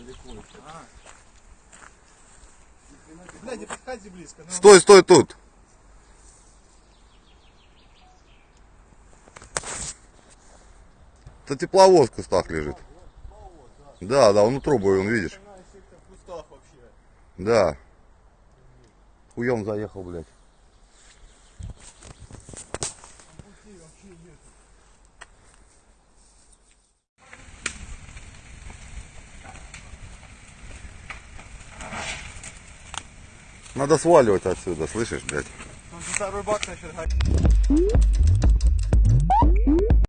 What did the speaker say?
далеко. Бля, не подходи близко. Ну, Стой, стой тут. Это тепловоз в кустах лежит. Да, да, он у трубы, он видишь. Да. Хуем заехал, блядь. Надо сваливать отсюда, слышишь, блядь? Там же второй бак начал.